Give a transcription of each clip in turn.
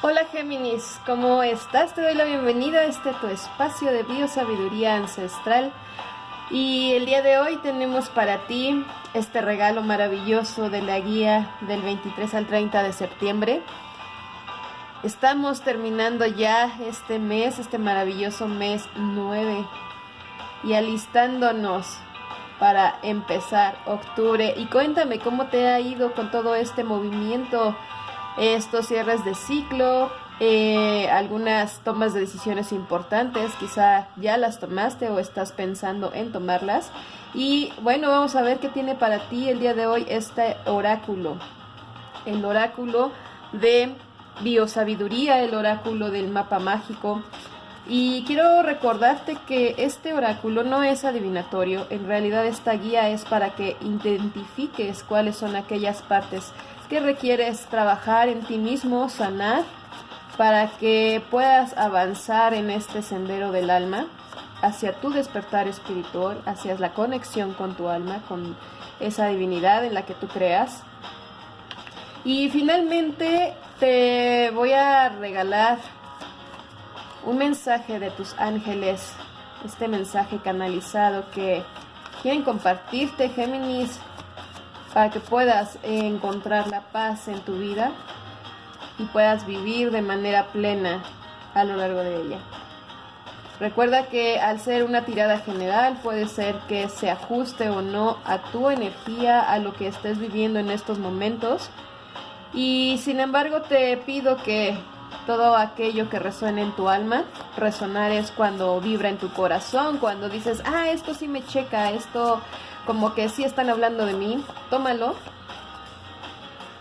Hola Géminis, ¿cómo estás? Te doy la bienvenida a este tu espacio de biosabiduría ancestral. Y el día de hoy tenemos para ti este regalo maravilloso de la guía del 23 al 30 de septiembre. Estamos terminando ya este mes, este maravilloso mes 9 y alistándonos para empezar octubre. Y cuéntame cómo te ha ido con todo este movimiento estos cierres de ciclo, eh, algunas tomas de decisiones importantes, quizá ya las tomaste o estás pensando en tomarlas. Y bueno, vamos a ver qué tiene para ti el día de hoy este oráculo. El oráculo de biosabiduría, el oráculo del mapa mágico. Y quiero recordarte que este oráculo no es adivinatorio, en realidad esta guía es para que identifiques cuáles son aquellas partes que requieres trabajar en ti mismo, sanar, para que puedas avanzar en este sendero del alma hacia tu despertar espiritual, hacia la conexión con tu alma, con esa divinidad en la que tú creas. Y finalmente te voy a regalar un mensaje de tus ángeles, este mensaje canalizado que quieren compartirte, Géminis, para que puedas encontrar la paz en tu vida y puedas vivir de manera plena a lo largo de ella. Recuerda que al ser una tirada general puede ser que se ajuste o no a tu energía, a lo que estés viviendo en estos momentos. Y sin embargo te pido que todo aquello que resuene en tu alma, resonar es cuando vibra en tu corazón, cuando dices, ah, esto sí me checa, esto como que sí están hablando de mí, tómalo,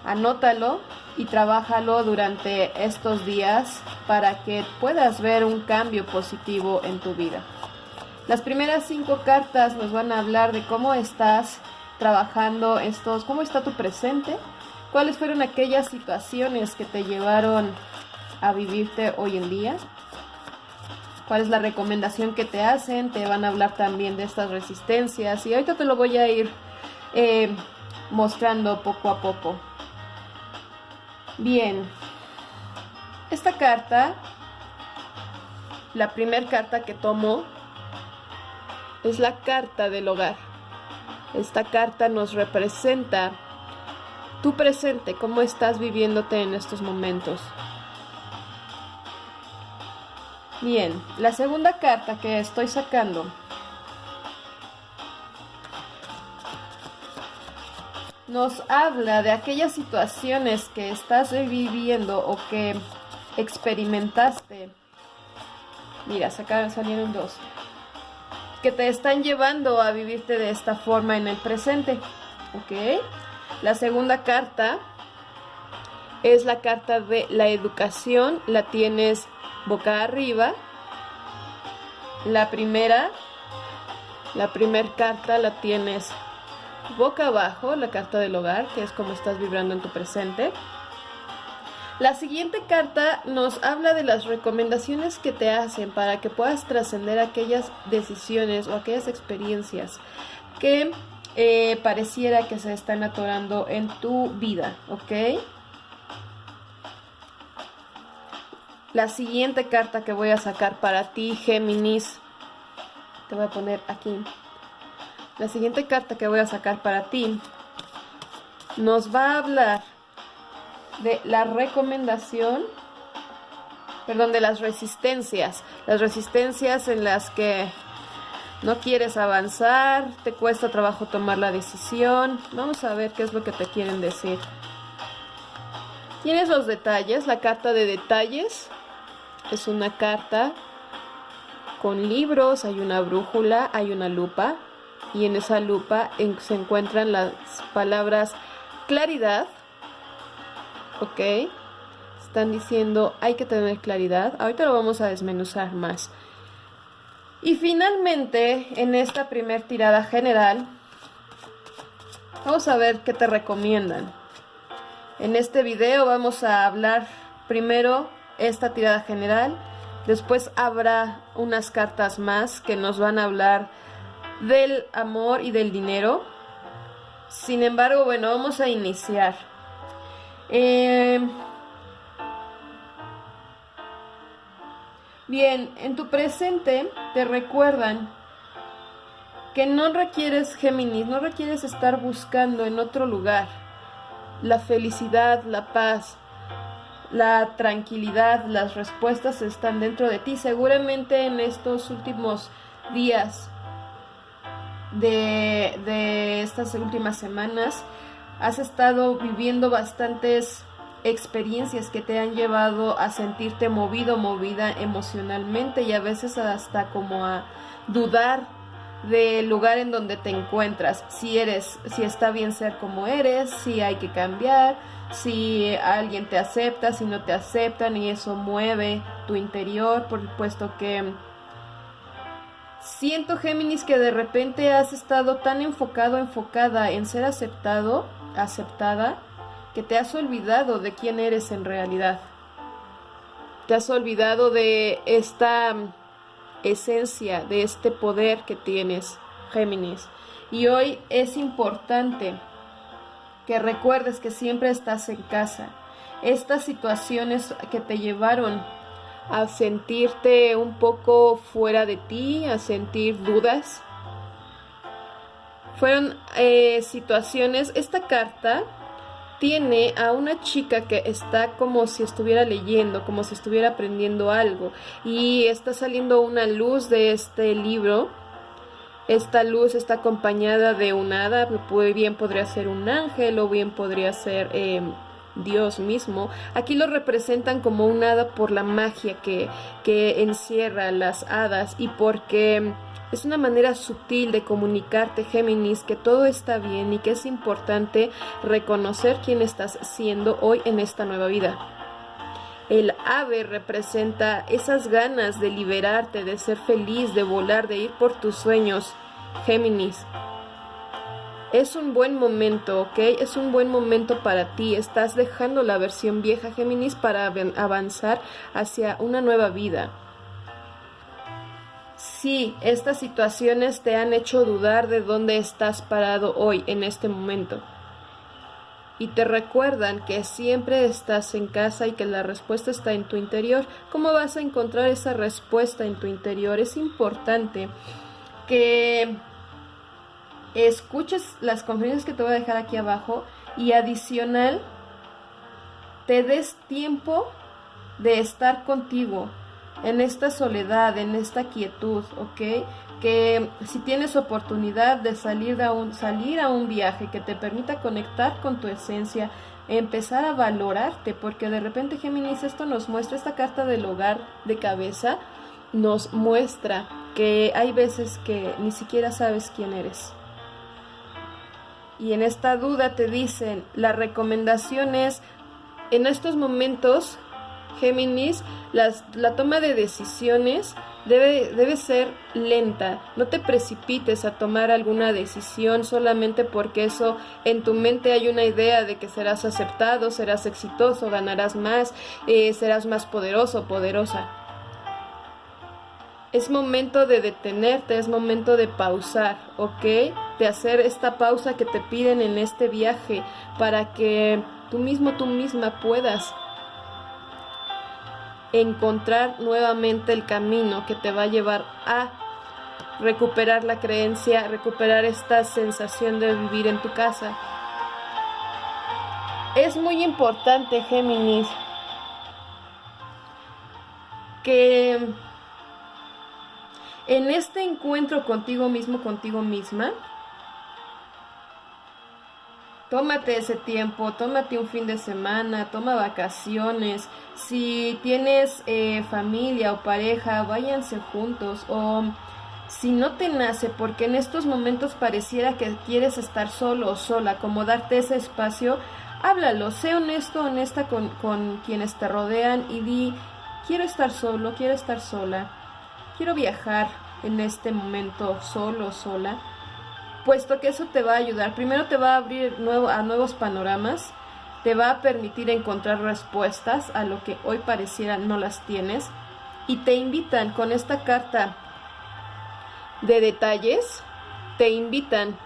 anótalo y trabájalo durante estos días para que puedas ver un cambio positivo en tu vida. Las primeras cinco cartas nos van a hablar de cómo estás trabajando estos, cómo está tu presente, cuáles fueron aquellas situaciones que te llevaron a vivirte hoy en día, cuál es la recomendación que te hacen, te van a hablar también de estas resistencias y ahorita te lo voy a ir eh, mostrando poco a poco. Bien, esta carta, la primera carta que tomo, es la carta del hogar. Esta carta nos representa tu presente, cómo estás viviéndote en estos momentos. Bien, la segunda carta que estoy sacando nos habla de aquellas situaciones que estás viviendo o que experimentaste. Mira, sacaron, salieron dos. Que te están llevando a vivirte de esta forma en el presente. ¿Ok? La segunda carta es la carta de la educación. La tienes boca arriba. La primera, la primera carta la tienes boca abajo, la carta del hogar, que es como estás vibrando en tu presente. La siguiente carta nos habla de las recomendaciones que te hacen para que puedas trascender aquellas decisiones o aquellas experiencias que eh, pareciera que se están atorando en tu vida, ¿ok? La siguiente carta que voy a sacar para ti, Géminis, te voy a poner aquí. La siguiente carta que voy a sacar para ti nos va a hablar de la recomendación, perdón, de las resistencias. Las resistencias en las que no quieres avanzar, te cuesta trabajo tomar la decisión. Vamos a ver qué es lo que te quieren decir. Tienes los detalles, la carta de detalles es una carta con libros, hay una brújula, hay una lupa y en esa lupa se encuentran las palabras claridad, ok, están diciendo hay que tener claridad, ahorita lo vamos a desmenuzar más. Y finalmente, en esta primer tirada general, vamos a ver qué te recomiendan. En este video vamos a hablar primero esta tirada general. Después habrá unas cartas más que nos van a hablar del amor y del dinero. Sin embargo, bueno, vamos a iniciar. Eh, Bien, en tu presente te recuerdan que no requieres Géminis, no requieres estar buscando en otro lugar la felicidad, la paz, la tranquilidad, las respuestas están dentro de ti. Seguramente en estos últimos días de, de estas últimas semanas has estado viviendo bastantes experiencias que te han llevado a sentirte movido, movida emocionalmente y a veces hasta como a dudar del lugar en donde te encuentras, si eres, si está bien ser como eres, si hay que cambiar, si alguien te acepta, si no te aceptan y eso mueve tu interior, por puesto que siento Géminis que de repente has estado tan enfocado, enfocada en ser aceptado, aceptada, que te has olvidado de quién eres en realidad. Te has olvidado de esta esencia, de este poder que tienes, Géminis. Y hoy es importante que recuerdes que siempre estás en casa. Estas situaciones que te llevaron a sentirte un poco fuera de ti, a sentir dudas, fueron eh, situaciones, esta carta tiene a una chica que está como si estuviera leyendo, como si estuviera aprendiendo algo y está saliendo una luz de este libro. Esta luz está acompañada de un hada, bien podría ser un ángel o bien podría ser em, Dios mismo. Aquí lo representan como un hada por la magia que, que encierra las hadas y porque es una manera sutil de comunicarte, Géminis, que todo está bien y que es importante reconocer quién estás siendo hoy en esta nueva vida. El ave representa esas ganas de liberarte, de ser feliz, de volar, de ir por tus sueños, Géminis. Es un buen momento, ¿ok? Es un buen momento para ti. Estás dejando la versión vieja, Géminis, para avanzar hacia una nueva vida. Sí, estas situaciones te han hecho dudar de dónde estás parado hoy, en este momento. Y te recuerdan que siempre estás en casa y que la respuesta está en tu interior. ¿Cómo vas a encontrar esa respuesta en tu interior? Es importante que escuches las conferencias que te voy a dejar aquí abajo y adicional te des tiempo de estar contigo, en esta soledad, en esta quietud, ¿ok? Que si tienes oportunidad de salir a un, salir a un viaje que te permita conectar con tu esencia, empezar a valorarte, porque de repente Géminis esto nos muestra, esta carta del hogar de cabeza, nos muestra que hay veces que ni siquiera sabes quién eres. Y en esta duda te dicen, la recomendación es, en estos momentos, Géminis, la toma de decisiones debe, debe ser lenta. No te precipites a tomar alguna decisión solamente porque eso en tu mente hay una idea de que serás aceptado, serás exitoso, ganarás más, eh, serás más poderoso, poderosa. Es momento de detenerte, es momento de pausar, ¿ok? De hacer esta pausa que te piden en este viaje para que tú mismo, tú misma puedas encontrar nuevamente el camino que te va a llevar a recuperar la creencia, recuperar esta sensación de vivir en tu casa. Es muy importante, Géminis, que en este encuentro contigo mismo, contigo misma, tómate ese tiempo, tómate un fin de semana, toma vacaciones. Si tienes eh, familia o pareja, váyanse juntos. O si no te nace, porque en estos momentos pareciera que quieres estar solo o sola, como darte ese espacio, háblalo, sé honesto, honesta con, con quienes te rodean y di, quiero estar solo, quiero estar sola, quiero viajar en este momento solo, sola puesto que eso te va a ayudar. Primero te va a abrir a nuevos panoramas, te va a permitir encontrar respuestas a lo que hoy pareciera no las tienes y te invitan con esta carta de detalles, te invitan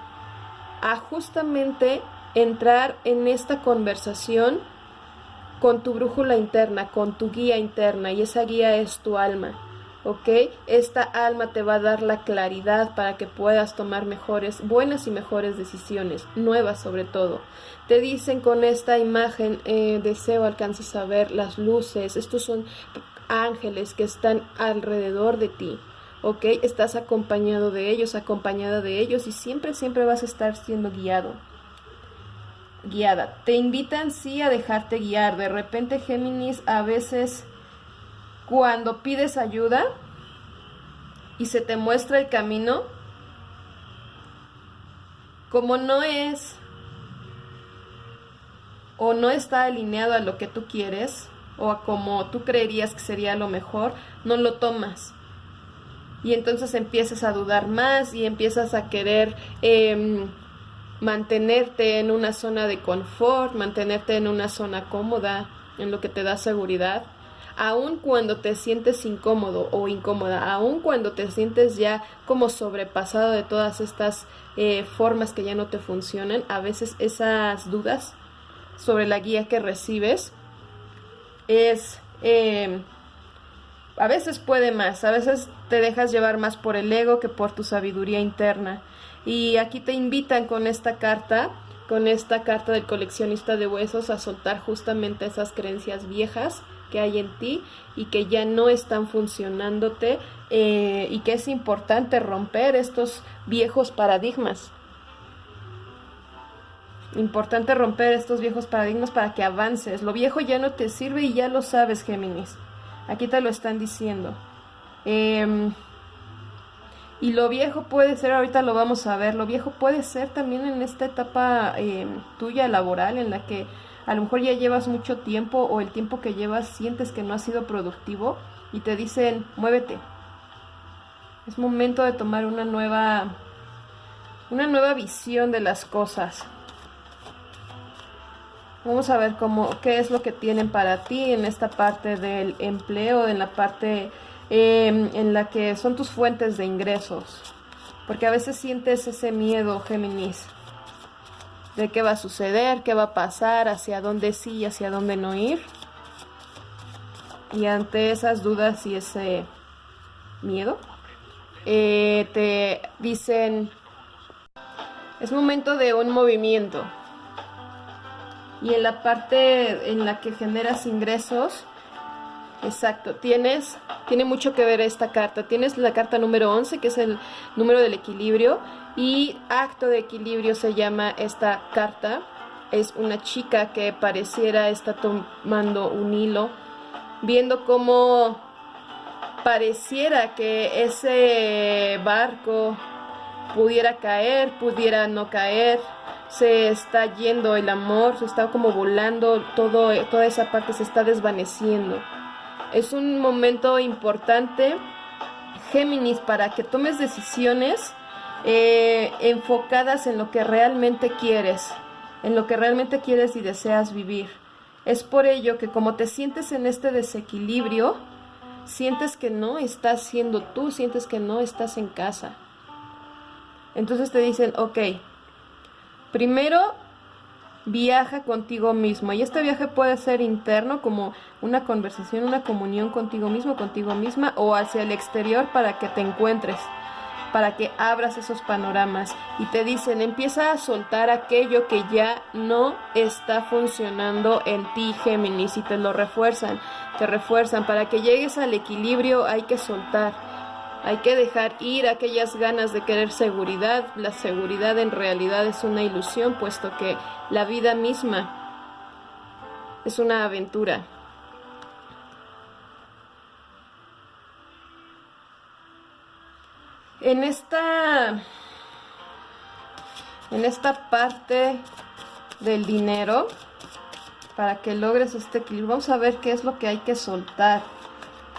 a justamente entrar en esta conversación con tu brújula interna, con tu guía interna y esa guía es tu alma ¿ok? Esta alma te va a dar la claridad para que puedas tomar mejores, buenas y mejores decisiones, nuevas sobre todo. Te dicen con esta imagen, eh, deseo alcances a ver las luces, estos son ángeles que están alrededor de ti, ¿ok? Estás acompañado de ellos, acompañada de ellos y siempre, siempre vas a estar siendo guiado. Guiada. Te invitan sí a dejarte guiar. De repente Géminis a veces cuando pides ayuda y se te muestra el camino, como no es o no está alineado a lo que tú quieres o a como tú creerías que sería lo mejor, no lo tomas. Y entonces empiezas a dudar más y empiezas a querer em, mantenerte en una zona de confort, mantenerte en una zona cómoda, en lo que te da seguridad aun cuando te sientes incómodo o incómoda, aun cuando te sientes ya como sobrepasado de todas estas eh, formas que ya no te funcionan, a veces esas dudas sobre la guía que recibes es... Eh, a veces puede más, a veces te dejas llevar más por el ego que por tu sabiduría interna. Y aquí te invitan con esta carta, con esta carta del coleccionista de huesos, a soltar justamente esas creencias viejas que hay en ti y que ya no están funcionándote eh, y que es importante romper estos viejos paradigmas. Importante romper estos viejos paradigmas para que avances. Lo viejo ya no te sirve y ya lo sabes, Géminis. Aquí te lo están diciendo. Em, y lo viejo puede ser, ahorita lo vamos a ver, lo viejo puede ser también en esta etapa em, tuya laboral en la que a lo mejor ya llevas mucho tiempo o el tiempo que llevas sientes que no ha sido productivo y te dicen, muévete. Es momento de tomar una nueva una nueva visión de las cosas. Vamos a ver cómo qué es lo que tienen para ti en esta parte del empleo, en la parte em, en la que son tus fuentes de ingresos. Porque a veces sientes ese miedo, Géminis de qué va a suceder, qué va a pasar, hacia dónde sí y hacia dónde no ir. Y ante esas dudas y ese miedo, eh, te dicen, es momento de un movimiento. Y en la parte en la que generas ingresos, exacto, tienes, tiene mucho que ver esta carta. Tienes la carta número 11, que es el número del equilibrio, y acto de equilibrio se llama esta carta. Es una chica que pareciera está tomando un hilo, viendo cómo pareciera que ese barco pudiera caer, pudiera no caer, se está yendo el amor, se está como volando, todo, toda esa parte se está desvaneciendo. Es un momento importante, Géminis, para que tomes decisiones eh, enfocadas en lo que realmente quieres, en lo que realmente quieres y deseas vivir. Es por ello que como te sientes en este desequilibrio, sientes que no estás siendo tú, sientes que no estás en casa. Entonces te dicen, ok, primero viaja contigo mismo. Y este viaje puede ser interno, como una conversación, una comunión contigo mismo, contigo misma, o hacia el exterior para que te encuentres para que abras esos panoramas y te dicen empieza a soltar aquello que ya no está funcionando en ti Géminis y te lo refuerzan, te refuerzan para que llegues al equilibrio hay que soltar, hay que dejar ir aquellas ganas de querer seguridad, la seguridad en realidad es una ilusión puesto que la vida misma es una aventura. En esta, en esta parte del dinero, para que logres este equilibrio, vamos a ver qué es lo que hay que soltar.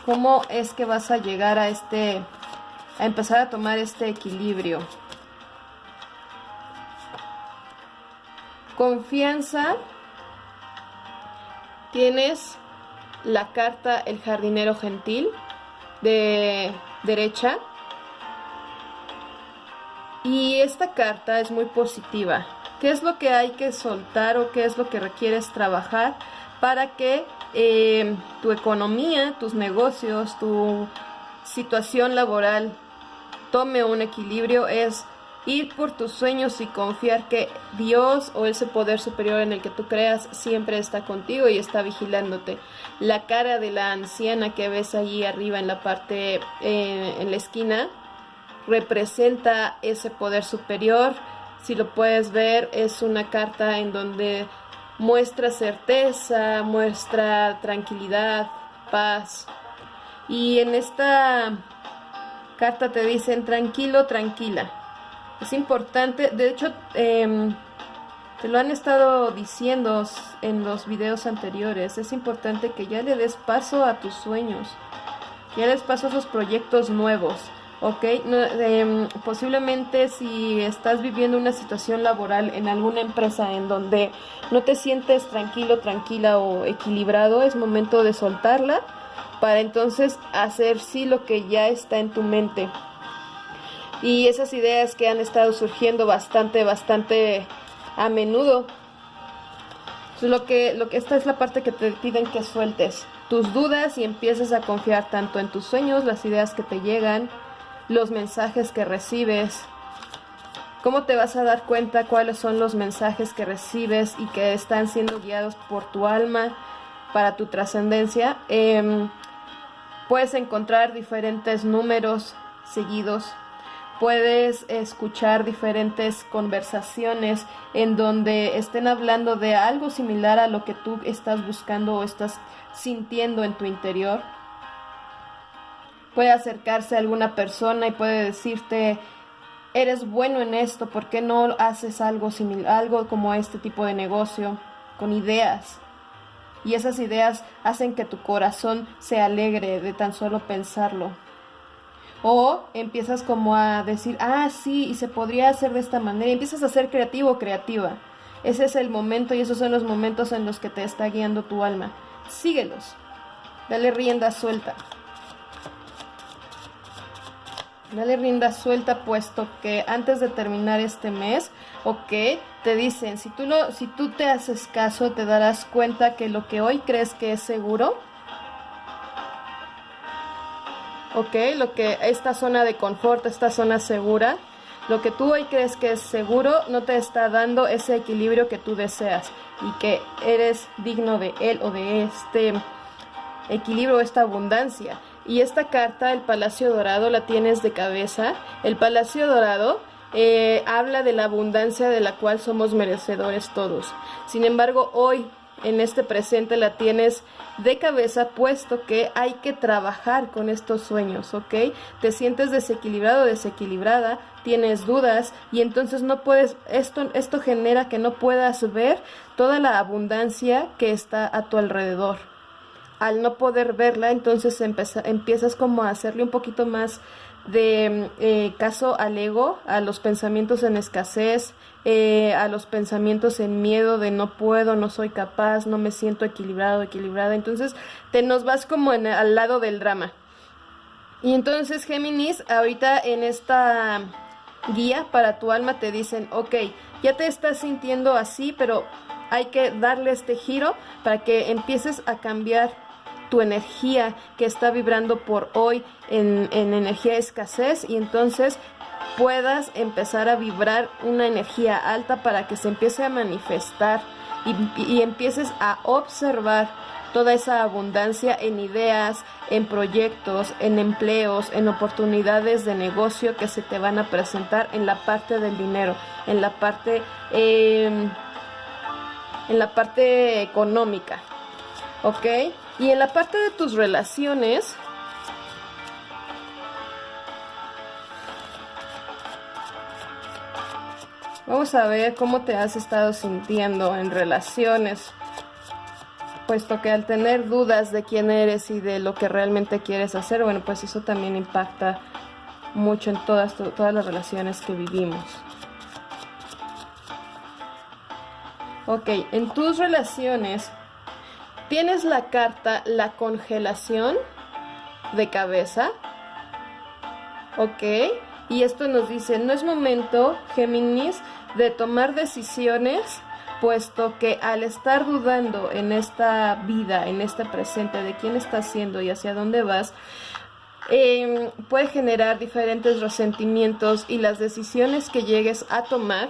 Cómo es que vas a llegar a este, a empezar a tomar este equilibrio. Confianza. Tienes la carta El jardinero gentil de derecha y esta carta es muy positiva. ¿Qué es lo que hay que soltar o qué es lo que requieres trabajar para que eh, tu economía, tus negocios, tu situación laboral tome un equilibrio es ir por tus sueños y confiar que Dios o ese poder superior en el que tú creas siempre está contigo y está vigilándote. La cara de la anciana que ves allí arriba en la parte, eh, en la esquina, representa ese poder superior. Si lo puedes ver, es una carta en donde muestra certeza, muestra tranquilidad, paz. Y en esta carta te dicen tranquilo, tranquila es importante, de hecho, em, te lo han estado diciendo en los videos anteriores, es importante que ya le des paso a tus sueños, ya des paso a esos proyectos nuevos. ¿Ok? Em, posiblemente si estás viviendo una situación laboral en alguna empresa en donde no te sientes tranquilo, tranquila o equilibrado, es momento de soltarla para entonces hacer sí lo que ya está en tu mente y esas ideas que han estado surgiendo bastante, bastante a menudo. Lo que, lo que esta es la parte que te piden que sueltes tus dudas y empieces a confiar tanto en tus sueños, las ideas que te llegan, los mensajes que recibes. ¿Cómo te vas a dar cuenta cuáles son los mensajes que recibes y que están siendo guiados por tu alma para tu trascendencia? Em, puedes encontrar diferentes números seguidos puedes escuchar diferentes conversaciones en donde estén hablando de algo similar a lo que tú estás buscando o estás sintiendo en tu interior. Puede acercarse a alguna persona y puede decirte, eres bueno en esto, ¿por qué no haces algo similar, algo como este tipo de negocio, con ideas? Y esas ideas hacen que tu corazón se alegre de tan solo pensarlo. O empiezas como a decir, ah, sí, y se podría hacer de esta manera. Y empiezas a ser creativo creativa. Ese es el momento y esos son los momentos en los que te está guiando tu alma. Síguelos. Dale rienda suelta. Dale rienda suelta puesto que antes de terminar este mes, ok, te dicen, si tú, no, si tú te haces caso, te darás cuenta que lo que hoy crees que es seguro, ¿ok? Lo que esta zona de confort, esta zona segura, lo que tú hoy crees que es seguro no te está dando ese equilibrio que tú deseas y que eres digno de él o de este equilibrio, esta abundancia. Y esta carta, el Palacio Dorado, la tienes de cabeza. El Palacio Dorado eh, habla de la abundancia de la cual somos merecedores todos. Sin embargo, hoy en este presente la tienes de cabeza puesto que hay que trabajar con estos sueños, ¿ok? Te sientes desequilibrado, desequilibrada, tienes dudas y entonces no puedes, esto, esto genera que no puedas ver toda la abundancia que está a tu alrededor. Al no poder verla, entonces empiezas como a hacerle un poquito más de eh, caso al ego, a los pensamientos en escasez, eh, a los pensamientos en miedo de no puedo, no soy capaz, no me siento equilibrado, equilibrada. Entonces te nos vas como en, al lado del drama. Y entonces Géminis, ahorita en esta guía para tu alma te dicen, ok, ya te estás sintiendo así, pero hay que darle este giro para que empieces a cambiar tu energía que está vibrando por hoy en, en energía escasez y entonces puedas empezar a vibrar una energía alta para que se empiece a manifestar y, y, empieces a observar toda esa abundancia en ideas, en proyectos, en empleos, en oportunidades de negocio que se te van a presentar en la parte del dinero, en la parte, eh, en la parte económica, ¿ok? Y en la parte de tus relaciones, vamos a ver cómo te has estado sintiendo en relaciones, puesto que al tener dudas de quién eres y de lo que realmente quieres hacer, bueno, pues eso también impacta mucho en todas, todas las relaciones que vivimos. Ok, en tus relaciones Tienes la carta La congelación de cabeza. Ok. Y esto nos dice, no es momento, Géminis, de tomar decisiones, puesto que al estar dudando en esta vida, en este presente, de quién estás siendo y hacia dónde vas, em, puede generar diferentes resentimientos y las decisiones que llegues a tomar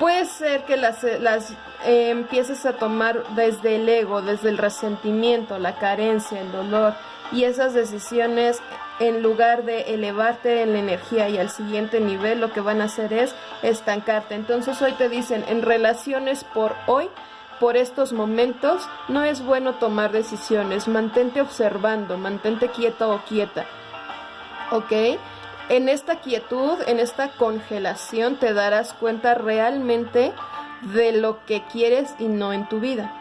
puede ser que las, las eh, empieces a tomar desde el ego, desde el resentimiento, la carencia, el dolor y esas decisiones en lugar de elevarte en la energía y al siguiente nivel lo que van a hacer es estancarte. Entonces hoy te dicen en relaciones por hoy por estos momentos no es bueno tomar decisiones, mantente observando, mantente quieto o quieta. ¿Ok? En esta quietud, en esta congelación, te darás cuenta realmente de lo que quieres y no en tu vida.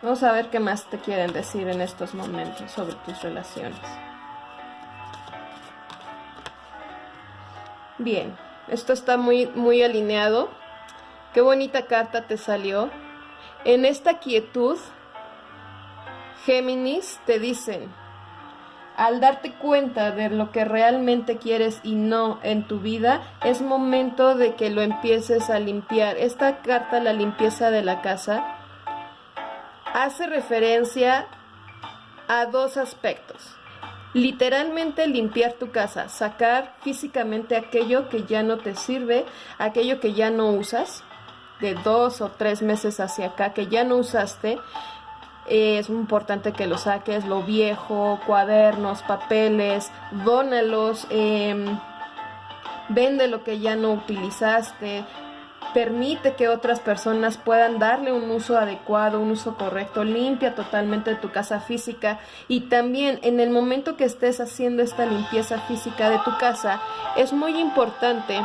Vamos a ver qué más te quieren decir en estos momentos sobre tus relaciones. Bien, esto está muy, muy alineado. Qué bonita carta te salió. En esta quietud, Géminis te dicen, al darte cuenta de lo que realmente quieres y no en tu vida, es momento de que lo empieces a limpiar. Esta carta, la limpieza de la casa, hace referencia a dos aspectos. Literalmente limpiar tu casa, sacar físicamente aquello que ya no te sirve, aquello que ya no usas, de dos o tres meses hacia acá, que ya no usaste, es muy importante que lo saques, lo viejo, cuadernos, papeles, dónalos, eh, vende lo que ya no utilizaste, permite que otras personas puedan darle un uso adecuado, un uso correcto, limpia totalmente tu casa física. Y también en el momento que estés haciendo esta limpieza física de tu casa es muy importante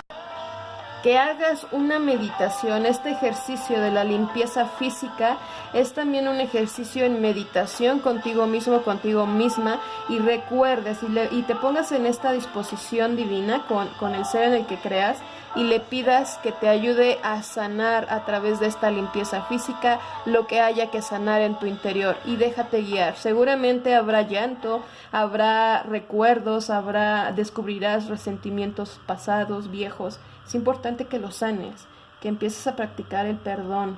que hagas una meditación. Este ejercicio de la limpieza física es también un ejercicio en meditación contigo mismo, contigo misma y recuerdes y, te pongas en esta disposición divina con, con el ser en el que creas y le pidas que te ayude a sanar a través de esta limpieza física lo que haya que sanar en tu interior y déjate guiar. Seguramente habrá llanto, habrá recuerdos, habrá descubrirás resentimientos pasados, viejos es importante que lo sanes, que empieces a practicar el perdón,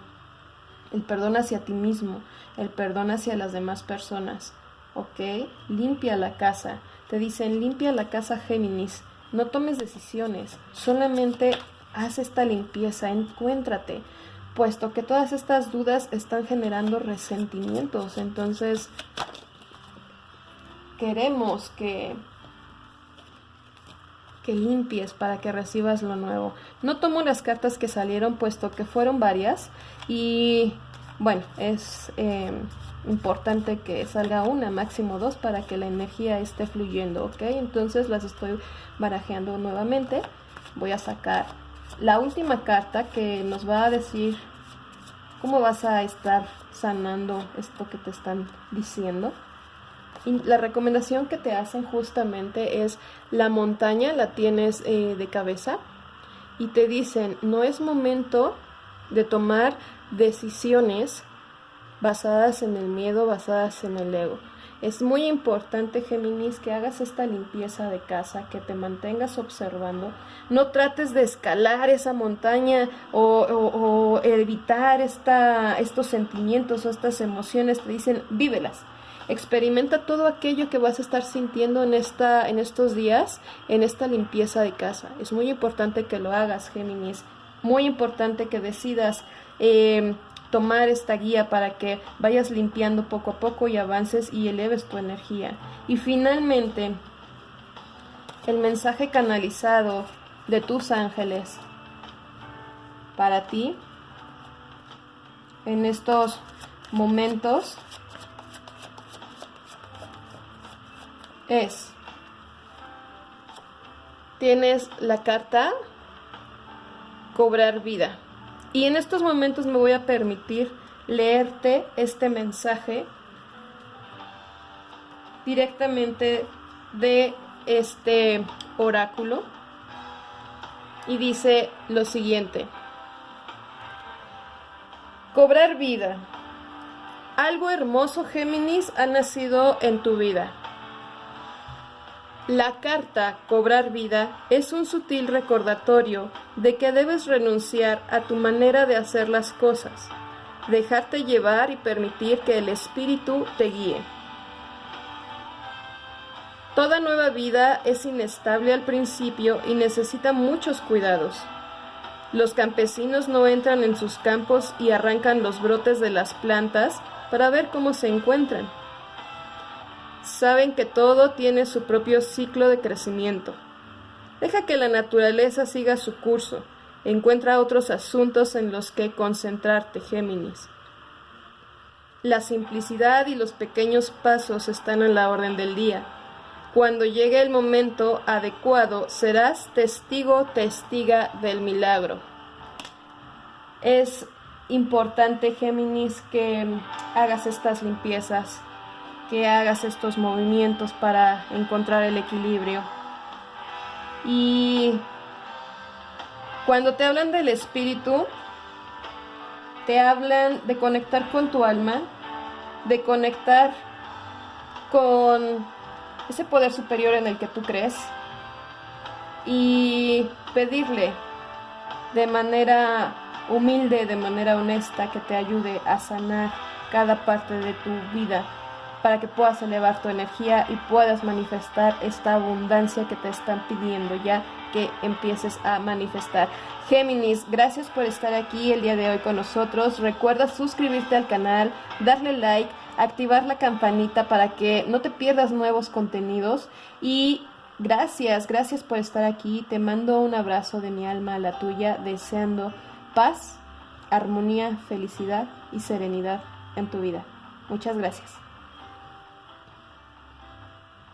el perdón hacia ti mismo, el perdón hacia las demás personas. ¿Ok? Limpia la casa. Te dicen, limpia la casa Géminis. No tomes decisiones, solamente haz esta limpieza, encuéntrate, puesto que todas estas dudas están generando resentimientos. Entonces, queremos que que limpies para que recibas lo nuevo. No tomo las cartas que salieron puesto que fueron varias y bueno, es em, importante que salga una, máximo dos para que la energía esté fluyendo, ¿ok? Entonces las estoy barajeando nuevamente. Voy a sacar la última carta que nos va a decir cómo vas a estar sanando esto que te están diciendo. La recomendación que te hacen justamente es la montaña la tienes eh, de cabeza y te dicen no es momento de tomar decisiones basadas en el miedo, basadas en el ego. Es muy importante, Géminis, que hagas esta limpieza de casa, que te mantengas observando. No trates de escalar esa montaña o, o evitar esta, estos sentimientos o estas emociones. Te dicen, vívelas Experimenta todo aquello que vas a estar sintiendo en, esta, en estos días, en esta limpieza de casa. Es muy importante que lo hagas, Géminis. Muy importante que decidas em, tomar esta guía para que vayas limpiando poco a poco y avances y eleves tu energía. Y finalmente, el mensaje canalizado de tus ángeles para ti en estos momentos es, tienes la carta cobrar vida. Y en estos momentos me voy a permitir leerte este mensaje directamente de este oráculo y dice lo siguiente. Cobrar vida. Algo hermoso, Géminis, ha nacido en tu vida. La carta Cobrar vida es un sutil recordatorio de que debes renunciar a tu manera de hacer las cosas. dejarte llevar y permitir que el Espíritu te guíe. Toda nueva vida es inestable al principio y necesita muchos cuidados. Los campesinos no entran en sus campos y arrancan los brotes de las plantas para ver cómo se encuentran. Saben que todo tiene su propio ciclo de crecimiento. Deja que la naturaleza siga su curso. Encuentra otros asuntos en los que concentrarte, Géminis. La simplicidad y los pequeños pasos están en la orden del día. Cuando llegue el momento adecuado, serás testigo, testiga del milagro. Es importante, Géminis, que hagas estas limpiezas, que hagas estos movimientos para encontrar el equilibrio. Y cuando te hablan del espíritu, te hablan de conectar con tu alma, de conectar con ese poder superior en el que tú crees y pedirle de manera humilde, de manera honesta, que te ayude a sanar cada parte de tu vida para que puedas elevar tu energía y puedas manifestar esta abundancia que te están pidiendo ya que empieces a manifestar. Géminis, gracias por estar aquí el día de hoy con nosotros. Recuerda suscribirte al canal, darle like, activar la campanita para que no te pierdas nuevos contenidos y gracias, gracias por estar aquí. Te mando un abrazo de mi alma a la tuya, deseando paz, armonía, felicidad y serenidad en tu vida. Muchas gracias.